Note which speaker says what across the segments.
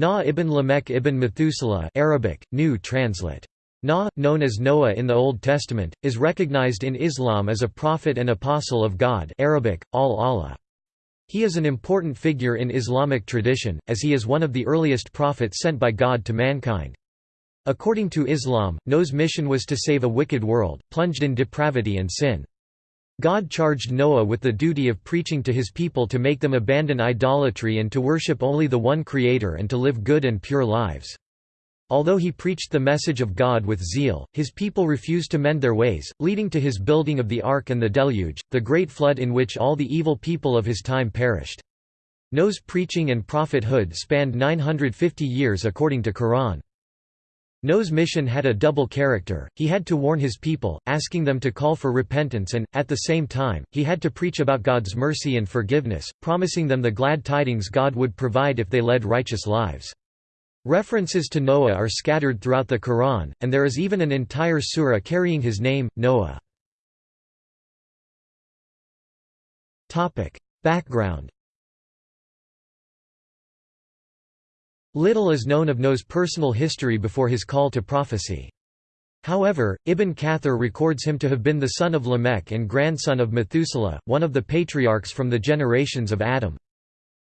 Speaker 1: Na ibn Lamech ibn Methuselah Arabic, New translate. Na, known as Noah in the Old Testament, is recognized in Islam as a prophet and apostle of God Arabic, al-Allah. He is an important figure in Islamic tradition, as he is one of the earliest prophets sent by God to mankind. According to Islam, Noah's mission was to save a wicked world, plunged in depravity and sin. God charged Noah with the duty of preaching to his people to make them abandon idolatry and to worship only the one Creator and to live good and pure lives. Although he preached the message of God with zeal, his people refused to mend their ways, leading to his building of the ark and the deluge, the great flood in which all the evil people of his time perished. Noah's preaching and prophethood spanned 950 years according to Quran. Noah's mission had a double character, he had to warn his people, asking them to call for repentance and, at the same time, he had to preach about God's mercy and forgiveness, promising them the glad tidings God would provide if they led righteous lives. References to Noah are scattered throughout the Quran, and there is even an entire surah carrying his name, Noah. Background Little is known of Noah's personal history before his call to prophecy. However, Ibn Kathir records him to have been the son of Lamech and grandson of Methuselah, one of the patriarchs from the generations of Adam.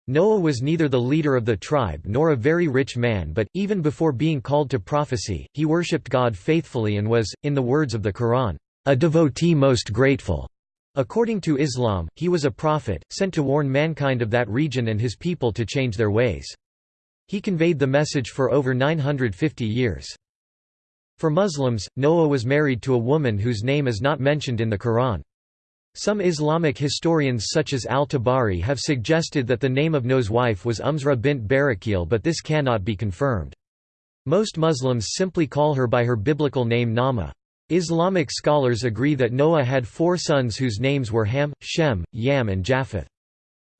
Speaker 1: Noah was neither the leader of the tribe nor a very rich man but, even before being called to prophecy, he worshipped God faithfully and was, in the words of the Quran, a devotee most grateful. According to Islam, he was a prophet, sent to warn mankind of that region and his people to change their ways. He conveyed the message for over 950 years. For Muslims, Noah was married to a woman whose name is not mentioned in the Quran. Some Islamic historians such as al-Tabari have suggested that the name of Noah's wife was Umzra bint Barakil but this cannot be confirmed. Most Muslims simply call her by her biblical name Nama. Islamic scholars agree that Noah had four sons whose names were Ham, Shem, Yam and Japheth.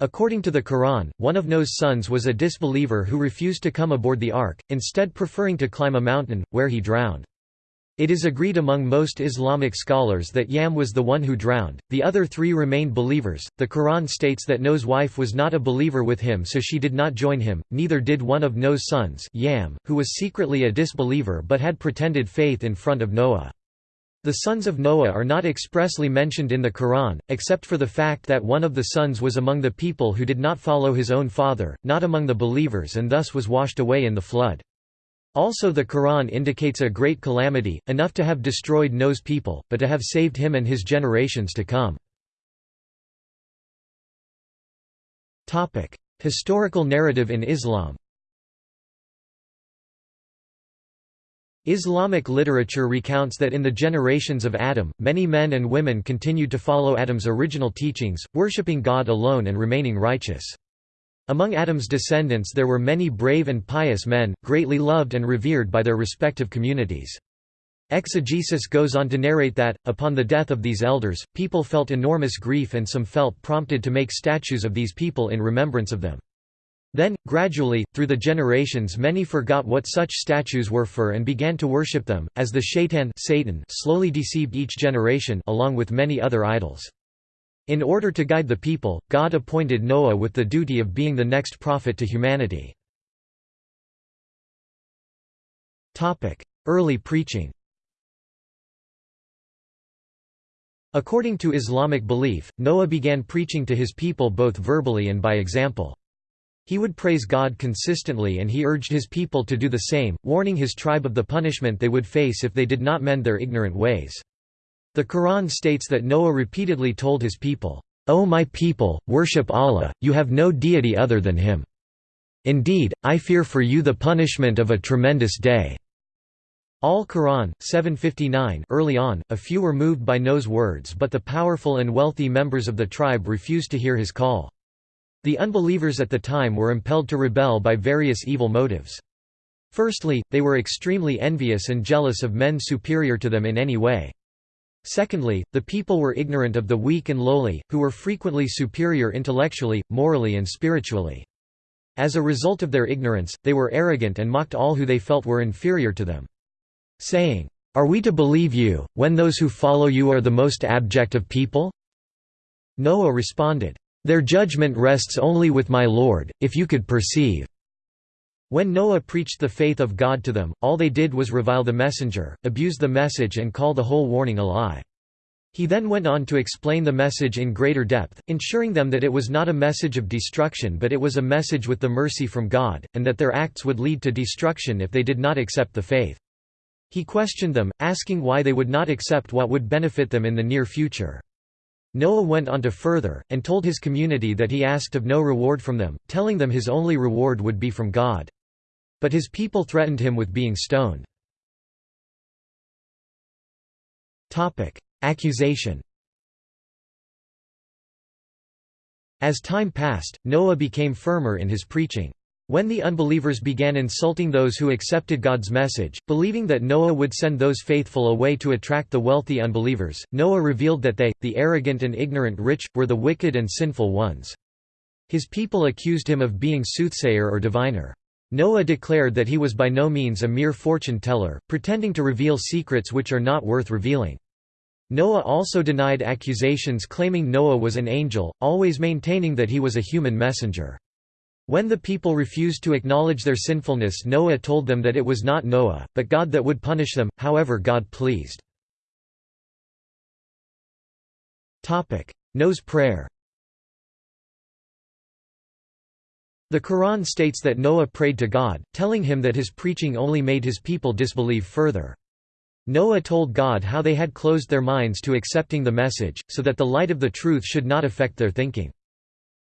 Speaker 1: According to the Quran, one of Noah's sons was a disbeliever who refused to come aboard the ark, instead preferring to climb a mountain, where he drowned. It is agreed among most Islamic scholars that Yam was the one who drowned, the other three remained believers. The Quran states that Noah's wife was not a believer with him so she did not join him, neither did one of Noah's sons Yam, who was secretly a disbeliever but had pretended faith in front of Noah. The sons of Noah are not expressly mentioned in the Quran, except for the fact that one of the sons was among the people who did not follow his own father, not among the believers and thus was washed away in the flood. Also the Quran indicates a great calamity, enough to have destroyed Noah's people, but to have saved him and his generations to come. Historical narrative in Islam Islamic literature recounts that in the generations of Adam, many men and women continued to follow Adam's original teachings, worshipping God alone and remaining righteous. Among Adam's descendants there were many brave and pious men, greatly loved and revered by their respective communities. Exegesis goes on to narrate that, upon the death of these elders, people felt enormous grief and some felt prompted to make statues of these people in remembrance of them. Then, gradually, through the generations many forgot what such statues were for and began to worship them, as the shaitan Satan slowly deceived each generation along with many other idols. In order to guide the people, God appointed Noah with the duty of being the next prophet to humanity. Early preaching According to Islamic belief, Noah began preaching to his people both verbally and by example. He would praise God consistently and he urged his people to do the same, warning his tribe of the punishment they would face if they did not mend their ignorant ways. The Quran states that Noah repeatedly told his people, O my people, worship Allah, you have no deity other than him. Indeed, I fear for you the punishment of a tremendous day. Al-Quran, 759 early on, a few were moved by Noah's words but the powerful and wealthy members of the tribe refused to hear his call. The unbelievers at the time were impelled to rebel by various evil motives. Firstly, they were extremely envious and jealous of men superior to them in any way. Secondly, the people were ignorant of the weak and lowly, who were frequently superior intellectually, morally and spiritually. As a result of their ignorance, they were arrogant and mocked all who they felt were inferior to them. Saying, Are we to believe you, when those who follow you are the most abject of people? Noah responded, their judgment rests only with my Lord, if you could perceive. When Noah preached the faith of God to them, all they did was revile the messenger, abuse the message and call the whole warning a lie. He then went on to explain the message in greater depth, ensuring them that it was not a message of destruction but it was a message with the mercy from God, and that their acts would lead to destruction if they did not accept the faith. He questioned them, asking why they would not accept what would benefit them in the near future. Noah went on to further, and told his community that he asked of no reward from them, telling them his only reward would be from God. But his people threatened him with being stoned. Accusation As time passed, Noah became firmer in his preaching. When the unbelievers began insulting those who accepted God's message, believing that Noah would send those faithful away to attract the wealthy unbelievers, Noah revealed that they, the arrogant and ignorant rich, were the wicked and sinful ones. His people accused him of being soothsayer or diviner. Noah declared that he was by no means a mere fortune-teller, pretending to reveal secrets which are not worth revealing. Noah also denied accusations claiming Noah was an angel, always maintaining that he was a human messenger. When the people refused to acknowledge their sinfulness Noah told them that it was not Noah, but God that would punish them, however God pleased. Noah's prayer The Quran states that Noah prayed to God, telling him that his preaching only made his people disbelieve further. Noah told God how they had closed their minds to accepting the message, so that the light of the truth should not affect their thinking.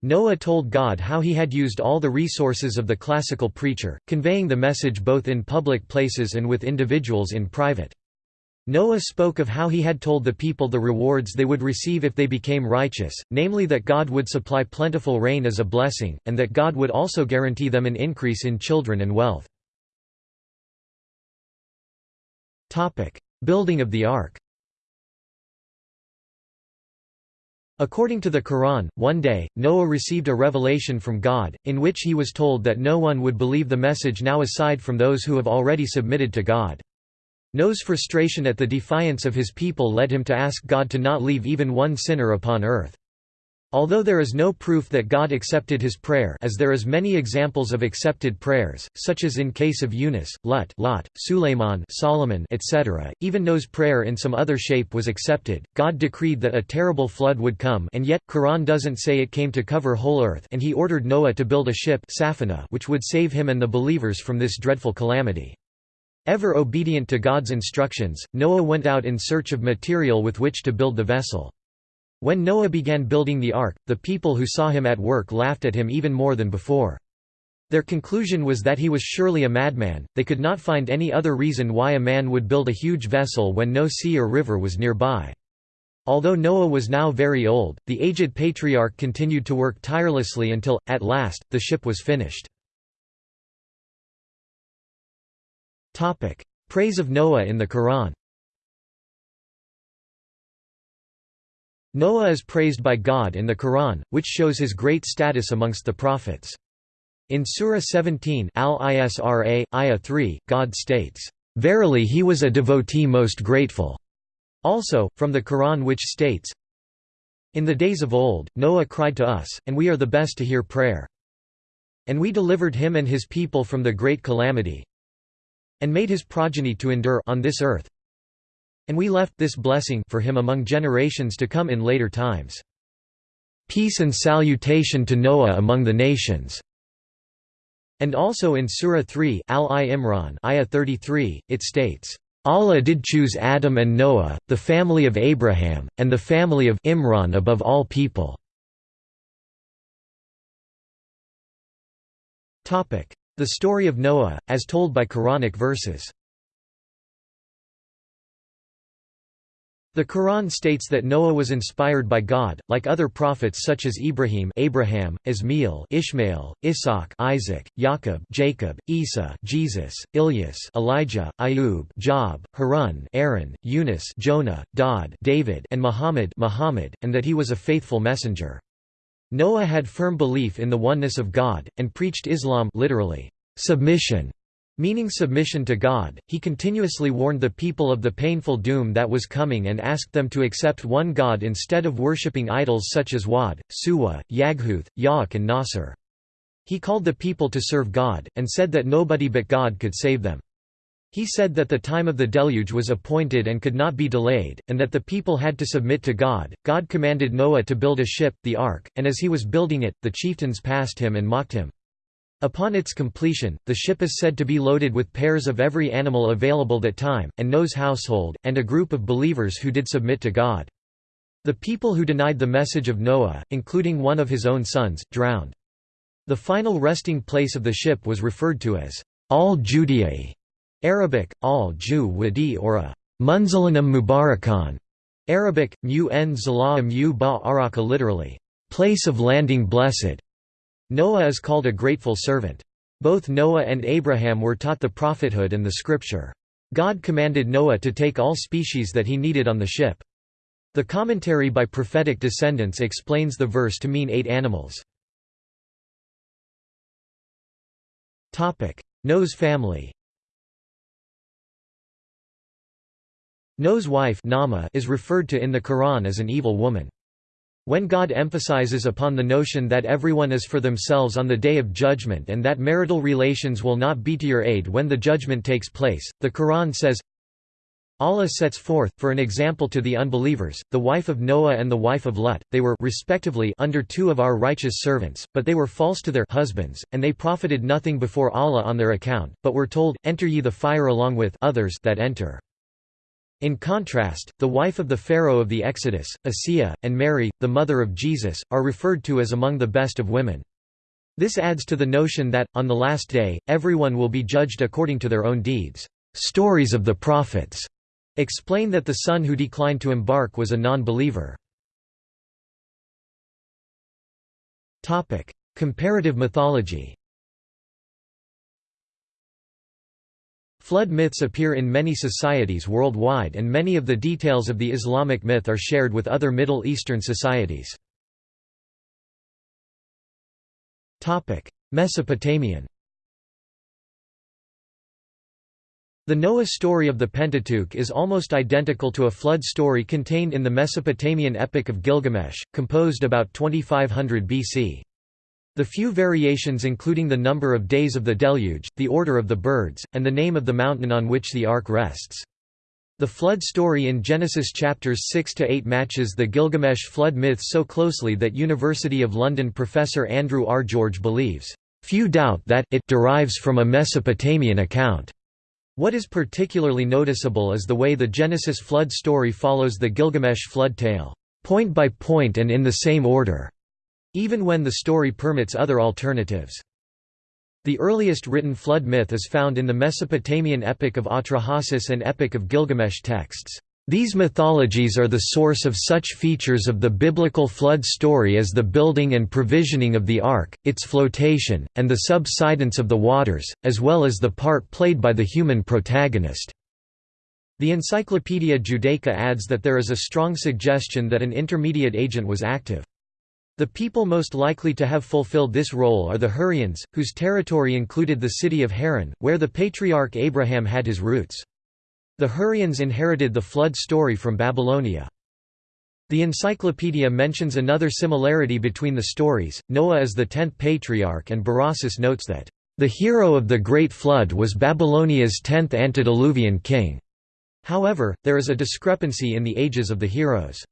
Speaker 1: Noah told God how he had used all the resources of the classical preacher, conveying the message both in public places and with individuals in private. Noah spoke of how he had told the people the rewards they would receive if they became righteous, namely that God would supply plentiful rain as a blessing, and that God would also guarantee them an increase in children and wealth. Building of the Ark According to the Quran, one day, Noah received a revelation from God, in which he was told that no one would believe the message now aside from those who have already submitted to God. Noah's frustration at the defiance of his people led him to ask God to not leave even one sinner upon earth. Although there is no proof that God accepted his prayer as there is many examples of accepted prayers, such as in case of Yunus, Lut, Lot, Suleiman Solomon etc., even Noah's prayer in some other shape was accepted, God decreed that a terrible flood would come and yet, Quran doesn't say it came to cover whole earth and he ordered Noah to build a ship which would save him and the believers from this dreadful calamity. Ever obedient to God's instructions, Noah went out in search of material with which to build the vessel. When Noah began building the ark, the people who saw him at work laughed at him even more than before. Their conclusion was that he was surely a madman, they could not find any other reason why a man would build a huge vessel when no sea or river was nearby. Although Noah was now very old, the aged patriarch continued to work tirelessly until, at last, the ship was finished. Praise of Noah in the Quran Noah is praised by God in the Quran, which shows his great status amongst the prophets. In Surah 17 Al-Isra, Ayah 3, God states, "...verily he was a devotee most grateful." Also, from the Quran which states, In the days of old, Noah cried to us, and we are the best to hear prayer. And we delivered him and his people from the great calamity, and made his progeny to endure on this earth. And we left this blessing for him among generations to come in later times. Peace and salutation to Noah among the nations. And also in Surah 3 Al-Imran ayah 33, it states, Allah did choose Adam and Noah, the family of Abraham, and the family of Imran above all people. The story of Noah, as told by Quranic verses The Quran states that Noah was inspired by God, like other prophets such as Ibrahim Abraham, Ismail Ishmael, Isaac Isaac, Jacob Jacob, Isa Jesus, Ilyas Elijah, Ayub Job, Harun Aaron, Yunus Jonah, Daud David and Muhammad Muhammad, and that he was a faithful messenger. Noah had firm belief in the oneness of God, and preached Islam literally, submission, meaning submission to God. He continuously warned the people of the painful doom that was coming and asked them to accept one God instead of worshipping idols such as Wad, Suwa, Yaghuth, Ya'uk and Nasr. He called the people to serve God, and said that nobody but God could save them. He said that the time of the deluge was appointed and could not be delayed, and that the people had to submit to God. God commanded Noah to build a ship, the ark, and as he was building it, the chieftains passed him and mocked him. Upon its completion, the ship is said to be loaded with pairs of every animal available that time, and Noah's household, and a group of believers who did submit to God. The people who denied the message of Noah, including one of his own sons, drowned. The final resting place of the ship was referred to as al-Judiyah Arabic, al-Ju wadi or a Munzalanam Mubarakan. Arabic, mu n zala ba araka literally, place of landing blessed. Noah is called a grateful servant. Both Noah and Abraham were taught the prophethood and the scripture. God commanded Noah to take all species that he needed on the ship. The commentary by prophetic descendants explains the verse to mean eight animals. Noah's family Noah's wife Nama is referred to in the Quran as an evil woman. When God emphasizes upon the notion that everyone is for themselves on the day of judgment and that marital relations will not be to your aid when the judgment takes place, the Quran says, Allah sets forth, for an example to the unbelievers, the wife of Noah and the wife of Lut, they were respectively under two of our righteous servants, but they were false to their husbands, and they profited nothing before Allah on their account, but were told, Enter ye the fire along with others that enter. In contrast, the wife of the Pharaoh of the Exodus, Asiya, and Mary, the mother of Jesus, are referred to as among the best of women. This adds to the notion that, on the last day, everyone will be judged according to their own deeds. Stories of the prophets explain that the son who declined to embark was a non-believer. Comparative mythology Flood myths appear in many societies worldwide and many of the details of the Islamic myth are shared with other Middle Eastern societies. Mesopotamian The Noah story of the Pentateuch is almost identical to a flood story contained in the Mesopotamian Epic of Gilgamesh, composed about 2500 BC. The few variations including the number of days of the deluge, the order of the birds, and the name of the mountain on which the ark rests. The flood story in Genesis chapters 6 to 8 matches the Gilgamesh flood myth so closely that University of London professor Andrew R. George believes, "...few doubt that it derives from a Mesopotamian account." What is particularly noticeable is the way the Genesis flood story follows the Gilgamesh flood tale, point by point and in the same order even when the story permits other alternatives. The earliest written flood myth is found in the Mesopotamian Epic of Atrahasis and Epic of Gilgamesh texts. These mythologies are the source of such features of the biblical flood story as the building and provisioning of the ark, its flotation, and the subsidence of the waters, as well as the part played by the human protagonist. The Encyclopaedia Judaica adds that there is a strong suggestion that an intermediate agent was active. The people most likely to have fulfilled this role are the Hurrians, whose territory included the city of Haran, where the patriarch Abraham had his roots. The Hurrians inherited the flood story from Babylonia. The encyclopedia mentions another similarity between the stories, Noah is the tenth patriarch and Berossus notes that, "...the hero of the Great Flood was Babylonia's tenth antediluvian king." However, there is a discrepancy in the ages of the heroes.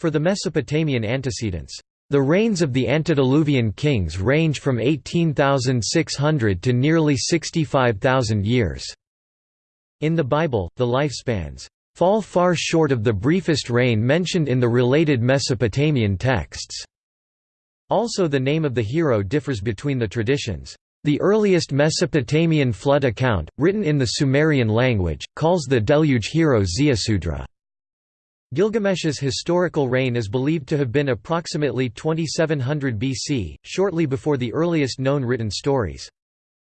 Speaker 1: For the Mesopotamian antecedents, the reigns of the antediluvian kings range from 18,600 to nearly 65,000 years. In the Bible, the lifespans fall far short of the briefest reign mentioned in the related Mesopotamian texts. Also the name of the hero differs between the traditions. The earliest Mesopotamian flood account, written in the Sumerian language, calls the deluge hero Ziusudra. Gilgamesh's historical reign is believed to have been approximately 2700 BC, shortly before the earliest known written stories.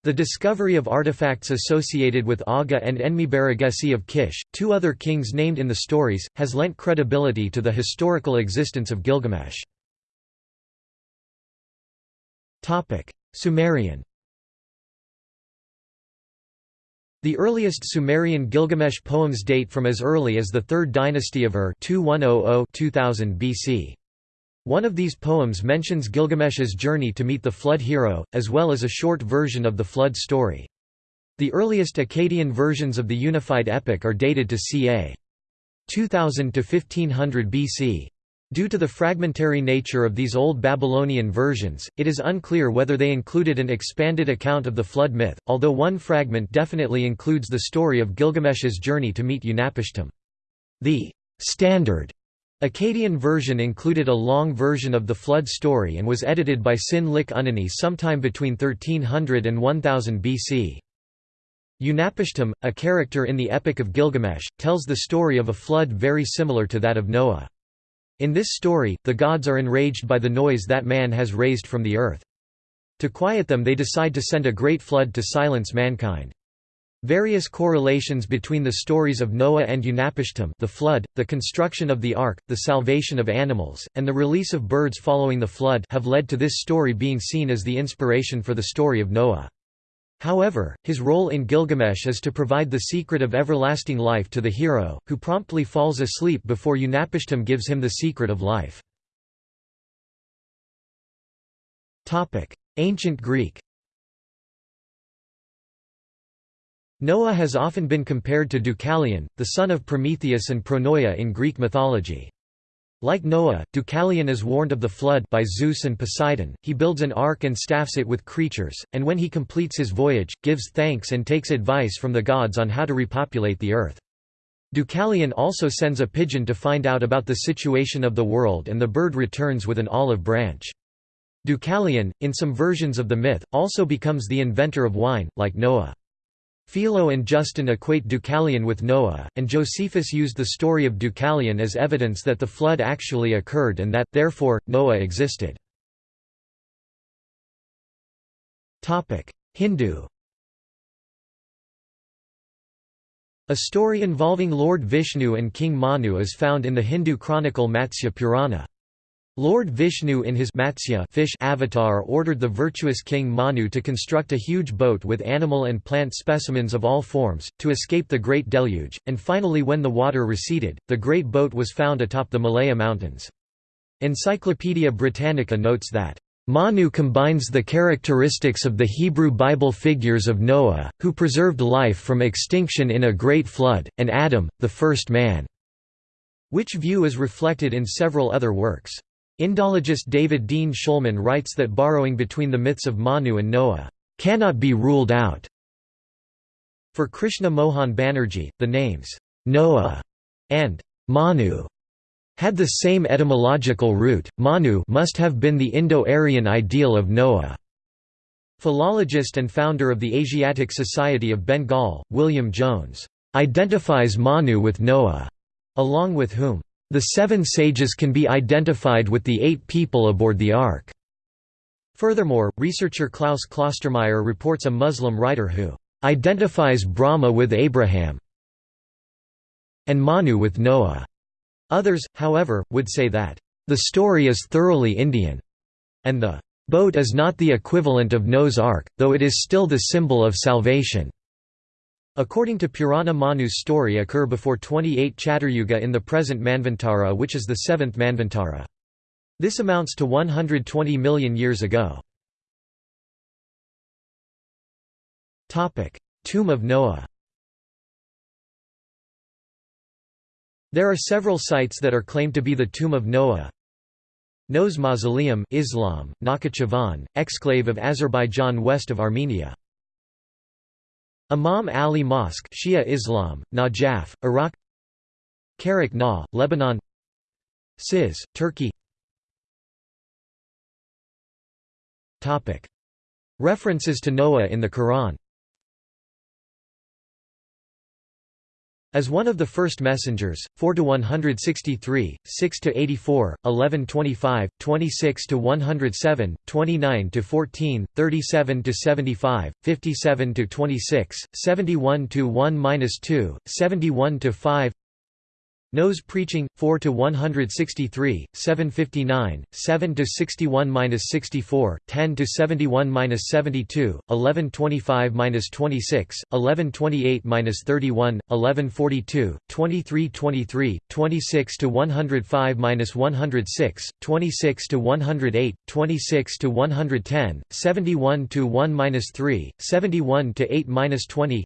Speaker 1: The discovery of artifacts associated with Aga and Enmebaragesi of Kish, two other kings named in the stories, has lent credibility to the historical existence of Gilgamesh. Sumerian The earliest Sumerian Gilgamesh poems date from as early as the 3rd dynasty of Ur 2100-2000 BC. One of these poems mentions Gilgamesh's journey to meet the flood hero, as well as a short version of the flood story. The earliest Akkadian versions of the unified epic are dated to ca. 2000 to 1500 BC. Due to the fragmentary nature of these Old Babylonian versions, it is unclear whether they included an expanded account of the flood myth, although one fragment definitely includes the story of Gilgamesh's journey to meet Utnapishtim. The standard Akkadian version included a long version of the flood story and was edited by Sin-leqi-unninni sometime between 1300 and 1000 BC. Utnapishtim, a character in the Epic of Gilgamesh, tells the story of a flood very similar to that of Noah. In this story, the gods are enraged by the noise that man has raised from the earth. To quiet them they decide to send a great flood to silence mankind. Various correlations between the stories of Noah and Utnapishtim the flood, the construction of the ark, the salvation of animals, and the release of birds following the flood have led to this story being seen as the inspiration for the story of Noah. However, his role in Gilgamesh is to provide the secret of everlasting life to the hero, who promptly falls asleep before Utnapishtim gives him the secret of life. Ancient Greek Noah has often been compared to Deucalion, the son of Prometheus and Pronoia in Greek mythology. Like Noah, Deucalion is warned of the flood by Zeus and Poseidon, he builds an ark and staffs it with creatures, and when he completes his voyage, gives thanks and takes advice from the gods on how to repopulate the earth. Deucalion also sends a pigeon to find out about the situation of the world and the bird returns with an olive branch. Deucalion, in some versions of the myth, also becomes the inventor of wine, like Noah. Philo and Justin equate Deucalion with Noah, and Josephus used the story of Deucalion as evidence that the flood actually occurred and that, therefore, Noah existed. Hindu A story involving Lord Vishnu and King Manu is found in the Hindu chronicle Matsya Purana. Lord Vishnu in his Matsya fish avatar ordered the virtuous king Manu to construct a huge boat with animal and plant specimens of all forms, to escape the Great Deluge, and finally when the water receded, the great boat was found atop the Malaya Mountains. Encyclopaedia Britannica notes that, "...Manu combines the characteristics of the Hebrew Bible figures of Noah, who preserved life from extinction in a great flood, and Adam, the first man." which view is reflected in several other works. Indologist David Dean Shulman writes that borrowing between the myths of Manu and Noah cannot be ruled out. For Krishna Mohan Banerjee, the names Noah and Manu had the same etymological root. Manu must have been the Indo-Aryan ideal of Noah. Philologist and founder of the Asiatic Society of Bengal, William Jones, identifies Manu with Noah, along with whom the seven sages can be identified with the eight people aboard the Ark. Furthermore, researcher Klaus Klostermaier reports a Muslim writer who identifies Brahma with Abraham and Manu with Noah. Others, however, would say that the story is thoroughly Indian, and the boat is not the equivalent of Noah's Ark, though it is still the symbol of salvation. According to Purana Manu's story occur before 28 Chaturyuga in the present Manvantara which is the seventh Manvantara. This amounts to 120 million years ago. Tomb of Noah There are several sites that are claimed to be the tomb of Noah. Noah's Mausoleum Islam, Nakhchivan, exclave of Azerbaijan west of Armenia. Imam Ali Mosque Shia Islam, Najaf, Iraq Karak Na, Lebanon Siz, Turkey. References to Noah in the Quran As one of the first messengers, 4 to 163, 6 to 84, 11 25, 26 to 107, 29 to 14, 37 to 75, 57 to 26, 71 to 1-2, 71 to 5 Noah's preaching 4 to 163 759 7 to 61-64 10 to 71-72 1125-26 1128-31 1142 2323 26 to 105-106 26 to 108 26 to 110 71 to 1-3 71 to 8-20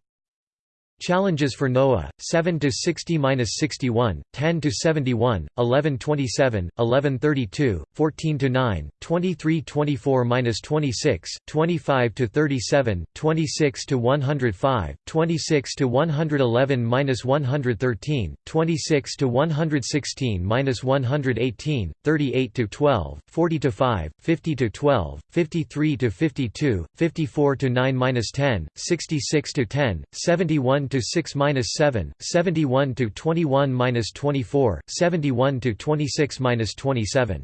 Speaker 1: Challenges for Noah 7 to 60-61 10 to 71 11 27 11 32 14 to 9 23 24-26 25 to 37 26 to 105 26 to 111-113 26 to 116-118 38 to 12 40 to 5 50 to 12 53 to 52 54 to 9-10 66 to 10 71 to 6 minus 7, 71 to 21 minus 24, 71 to 26 minus 27.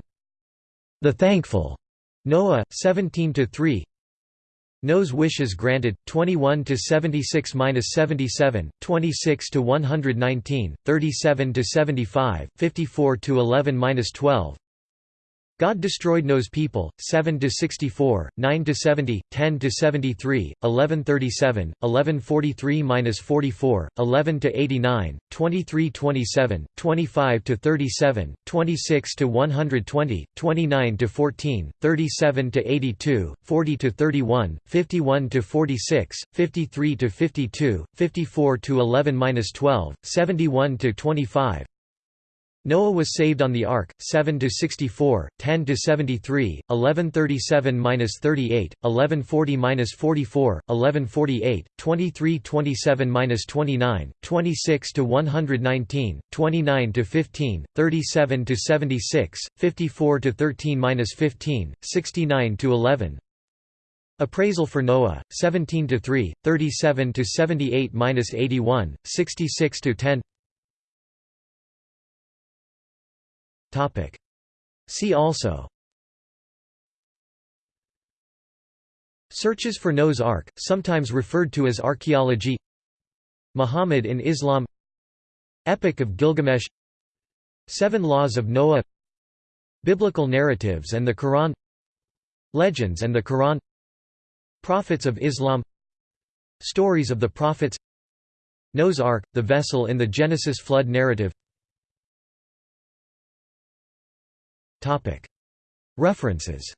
Speaker 1: The Thankful, Noah 17 to 3. Noah's wishes granted 21 to 76 minus 77, 26 to 119, 37 to 75, 54 to 11 minus 12, God destroyed Noah's people, 7 to 64, 9 to 70, 10 to 73, 1137, 1143-44, 11 to 89, 2327, 25 to 37, 26 to 120, 29 to 14, 37 to 82, 40 to 31, 51 to 46, 53 to 52, 54 to 11-12, 71 to 25, Noah was saved on the ark 7 to 64 10 to 73 1137-38 1140-44 1148 2327-29 26 to 119 29 to 15 37 to 76 54 to 13-15 69 to 11 Appraisal for Noah 17 to 3 37 to 78-81 66 to 10 See also. Searches for Noah's Ark, sometimes referred to as archaeology. Muhammad in Islam. Epic of Gilgamesh. Seven Laws of Noah. Biblical narratives and the Quran. Legends and the Quran. Prophets of Islam. Stories of the Prophets. Noah's Ark, the vessel in the Genesis flood narrative References